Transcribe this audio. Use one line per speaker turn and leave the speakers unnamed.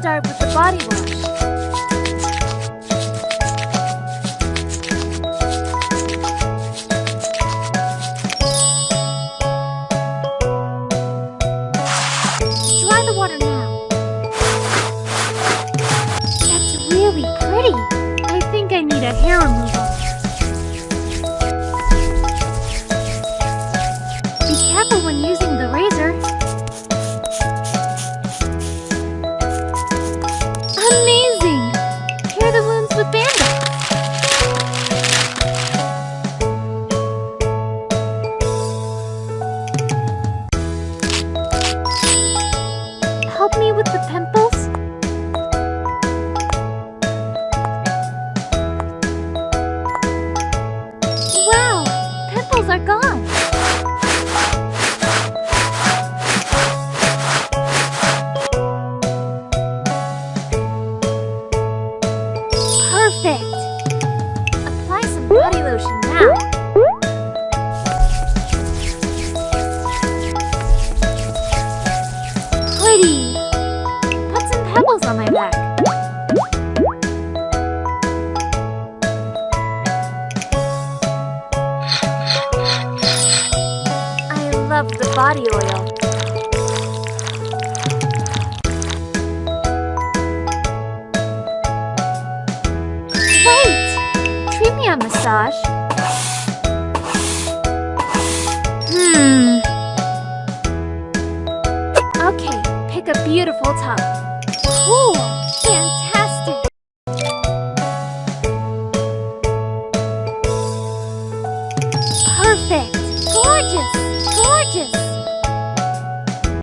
start with the body wash. Dry the water now. That's really pretty. I think I need a hair removal. The pimples? Wow! Pimples are gone! Perfect! Apply some body lotion now. Pretty! Pebbles on my back. I love the body oil. Wait! Treat me a massage. Hmm. Okay, pick a beautiful top. Cool! Fantastic! Perfect! Gorgeous! Gorgeous!